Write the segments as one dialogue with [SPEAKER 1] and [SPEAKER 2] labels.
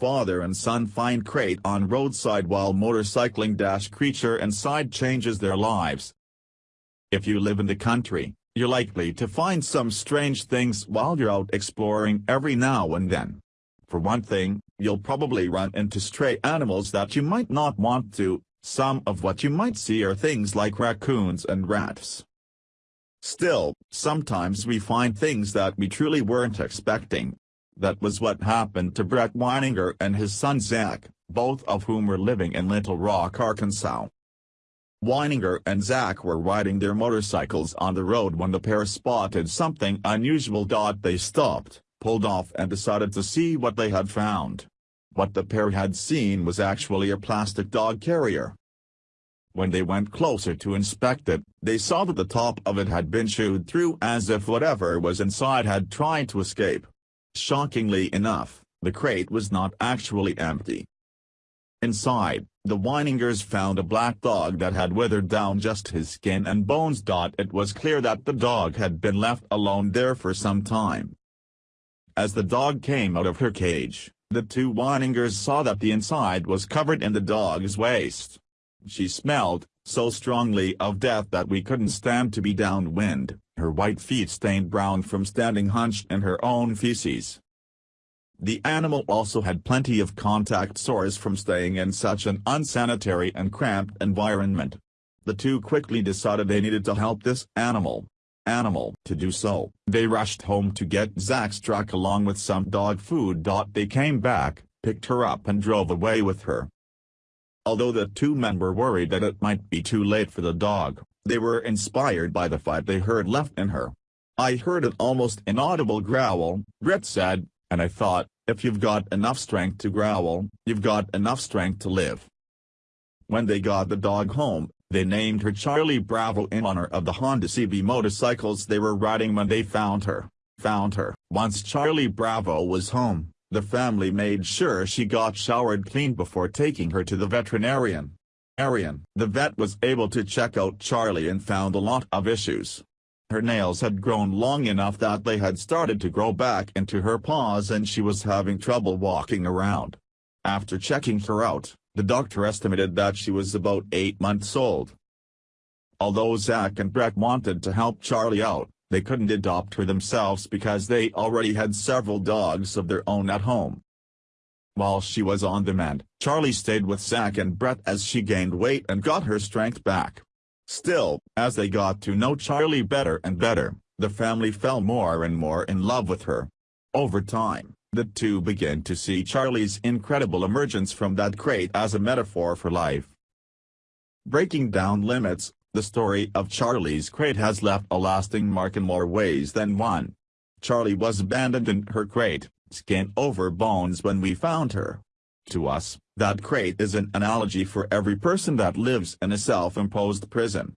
[SPEAKER 1] Father and son find crate on roadside while motorcycling dash creature inside changes their lives. If you live in the country, you're likely to find some strange things while you're out exploring every now and then. For one thing, you'll probably run into stray animals that you might not want to, some of what you might see are things like raccoons and rats. Still, sometimes we find things that we truly weren't expecting. That was what happened to Brett Weininger and his son Zach, both of whom were living in Little Rock, Arkansas. Weininger and Zach were riding their motorcycles on the road when the pair spotted something unusual. They stopped, pulled off and decided to see what they had found. What the pair had seen was actually a plastic dog carrier. When they went closer to inspect it, they saw that the top of it had been chewed through as if whatever was inside had tried to escape. Shockingly enough, the crate was not actually empty. Inside, the Weiningers found a black dog that had withered down just his skin and bones. It was clear that the dog had been left alone there for some time. As the dog came out of her cage, the two Weiningers saw that the inside was covered in the dog's waste. She smelled, so strongly of death that we couldn't stand to be downwind, her white feet stained brown from standing hunched in her own feces. The animal also had plenty of contact sores from staying in such an unsanitary and cramped environment. The two quickly decided they needed to help this animal, animal. To do so, they rushed home to get Zach's truck along with some dog food. They came back, picked her up and drove away with her. Although the two men were worried that it might be too late for the dog, they were inspired by the fight they heard left in her. I heard an almost inaudible growl, Brett said, and I thought, if you've got enough strength to growl, you've got enough strength to live. When they got the dog home, they named her Charlie Bravo in honor of the Honda CB motorcycles they were riding when they found her. Found her. Once Charlie Bravo was home, the family made sure she got showered clean before taking her to the veterinarian. Arian. The vet was able to check out Charlie and found a lot of issues. Her nails had grown long enough that they had started to grow back into her paws and she was having trouble walking around. After checking her out, the doctor estimated that she was about 8 months old. Although Zach and Brett wanted to help Charlie out, they couldn't adopt her themselves because they already had several dogs of their own at home. While she was on the mend, Charlie stayed with Zach and Brett as she gained weight and got her strength back. Still, as they got to know Charlie better and better, the family fell more and more in love with her. Over time, the two began to see Charlie's incredible emergence from that crate as a metaphor for life. Breaking down limits, the story of Charlie's crate has left a lasting mark in more ways than one. Charlie was abandoned in her crate, skin over bones when we found her. To us, that crate is an analogy for every person that lives in a self-imposed prison.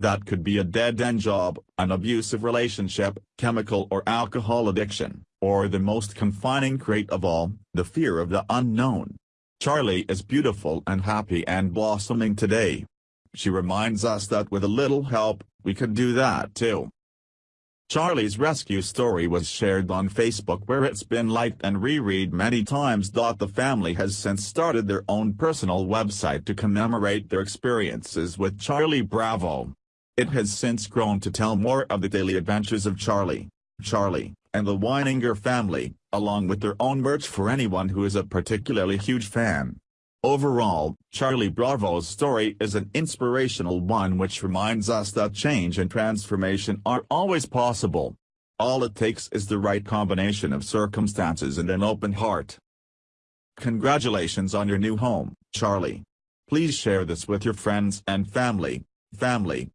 [SPEAKER 1] That could be a dead-end job, an abusive relationship, chemical or alcohol addiction, or the most confining crate of all, the fear of the unknown. Charlie is beautiful and happy and blossoming today. She reminds us that with a little help, we can do that too. Charlie's rescue story was shared on Facebook where it's been liked and reread many times. The family has since started their own personal website to commemorate their experiences with Charlie Bravo. It has since grown to tell more of the daily adventures of Charlie, Charlie, and the Weininger family, along with their own merch for anyone who is a particularly huge fan. Overall, Charlie Bravo's story is an inspirational one which reminds us that change and transformation are always possible. All it takes is the right combination of circumstances and an open heart. Congratulations on your new home, Charlie. Please share this with your friends and family. Family.